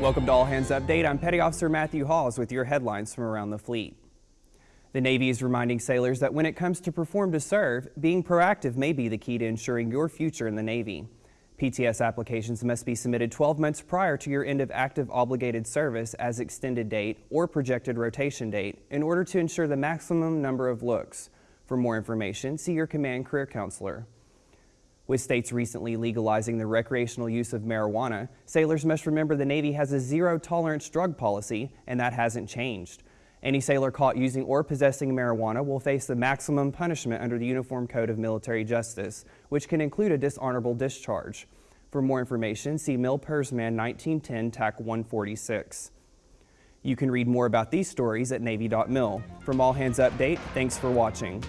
Welcome to All Hands Update. I'm Petty Officer Matthew Hawes with your headlines from around the fleet. The Navy is reminding sailors that when it comes to perform to serve, being proactive may be the key to ensuring your future in the Navy. PTS applications must be submitted 12 months prior to your end of active obligated service as extended date or projected rotation date in order to ensure the maximum number of looks. For more information, see your command career counselor. With states recently legalizing the recreational use of marijuana, sailors must remember the Navy has a zero tolerance drug policy, and that hasn't changed. Any sailor caught using or possessing marijuana will face the maximum punishment under the Uniform Code of Military Justice, which can include a dishonorable discharge. For more information, see MilPersMan 1910 TAC 146. You can read more about these stories at Navy.mil. From All Hands Update, thanks for watching.